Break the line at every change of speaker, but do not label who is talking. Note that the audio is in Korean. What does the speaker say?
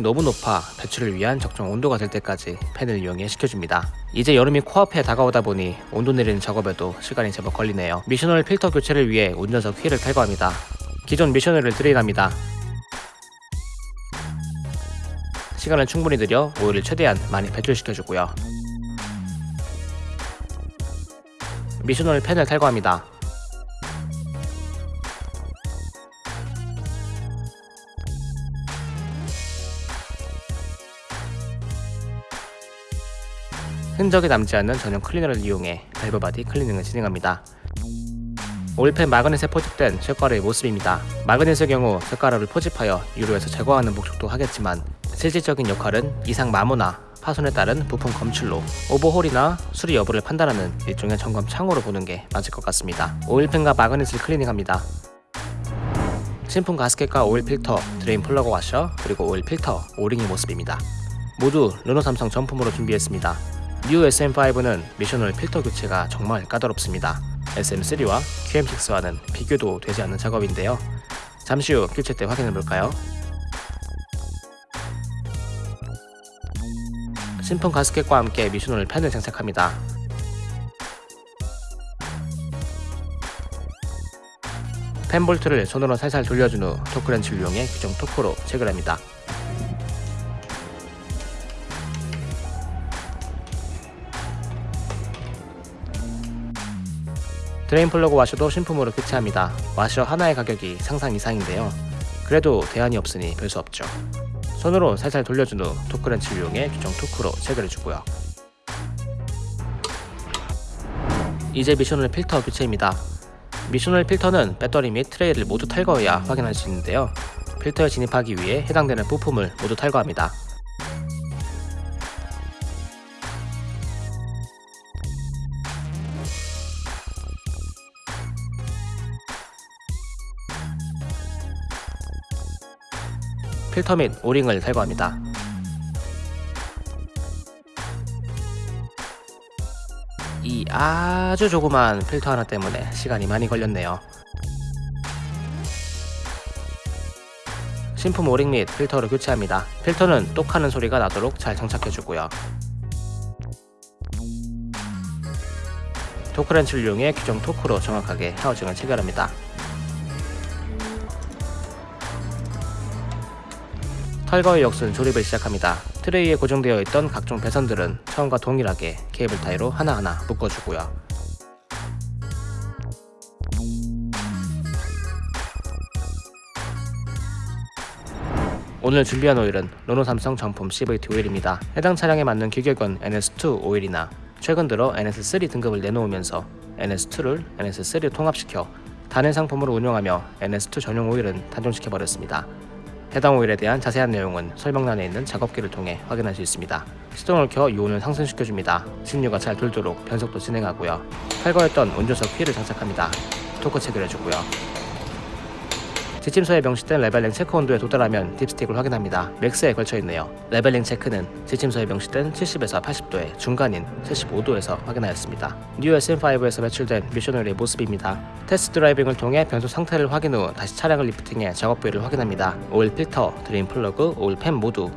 너무 높아 배출을 위한 적정 온도가 될 때까지 팬을 이용해 식혀줍니다. 이제 여름이 코앞에 다가오다 보니 온도 내리는 작업에도 시간이 제법 걸리네요. 미션오일 필터 교체를 위해 운전석 휠을 탈거합니다. 기존 미션오일을 드레인합니다. 시간을 충분히 들여 오일을 최대한 많이 배출시켜주고요. 미션오일 팬을 탈거합니다. 흔적이 남지 않는 전용 클리너를 이용해 valve body 클리닝을 진행합니다. 오일팬 magnet에 포집된 쇳가루의 모습입니다. magnet의 경우 쇳가루를 포집하여 유로에서 제거하는 목적도 하겠지만 실질적인 역할은 이상 마모나 파손에 따른 부품 검출로 오버홀이나 수리 여부를 판단하는 일종의 점검 창으로 보는 게 맞을 것 같습니다. 오일팬과 magnet을 클리닝합니다. 신품 가스켓과 오일 필터, drain plug 와셔, 그리고 오일 필터, O-ring의 모습입니다. 모두 르노 삼성 정품으로 준비했습니다. 뉴 SM5는 미션오일 필터 교체가 정말 까다롭습니다. SM3와 QM6와는 비교도 되지 않는 작업인데요. 잠시 후 교체 때 확인해 볼까요? 신품 가스켓과 함께 미션오일 팬을 장착합니다. 팬 볼트를 손으로 살살 돌려준 후 토크렌치를 이용해 규정 토크로 체결합니다. drain plug 와셔도 신품으로 교체합니다. 와셔 하나의 가격이 상상 이상인데요. 그래도 대안이 없으니 별 수 없죠. 손으로 살살 돌려준 후 토크렌치를 이용해 규정 토크로 체결해주고요. 이제 미션오일 필터 교체입니다. 미션오일 필터는 배터리 및 트레이를 모두 탈거해야 확인할 수 있는데요. 필터에 진입하기 위해 해당되는 부품을 모두 탈거합니다. 필터 및 오링을 탈거합니다. 이 아주 조그만 필터 하나 때문에 시간이 많이 걸렸네요. 신품 오링 및 필터를 교체합니다. 필터는 똑하는 소리가 나도록 잘 장착해주고요. 토크렌치를 이용해 규정 토크로 정확하게 하우징을 체결합니다. 털거의 역순 조립을 시작합니다. 트레이에 고정되어 있던 각종 배선들은 처음과 동일하게 케이블 타이로 하나하나 묶어주고요. 오늘 준비한 오일은 르노 삼성 정품 CVT 오일입니다. 해당 차량에 맞는 규격은 NS2 오일이나 최근 들어 NS3 등급을 내놓으면서 NS2를 NS3로 통합시켜 단일 상품으로 운영하며 NS2 전용 오일은 단종시켜버렸습니다. 해당 오일에 대한 자세한 내용은 설명란에 있는 작업기를 통해 확인할 수 있습니다. 시동을 켜 유온을 상승시켜줍니다. 신유가 잘 돌도록 변속도 진행하고요. 탈거했던 운전석 휠을 장착합니다. 토크 체결해주고요. 지침서에 명시된 leveling 체크 온도에 도달하면 dipstick을 확인합니다. max에 걸쳐 있네요. leveling 체크는 지침서에 명시된 70에서 80도의 중간인 75도에서 확인하였습니다. 뉴 SM5에서 배출된 미션오일의 모습입니다. test driving을 통해 변속 상태를 확인 후 다시 차량을 lifting해 작업 부위를 확인합니다. 오일 필터, drain plug, 오일 팬 모두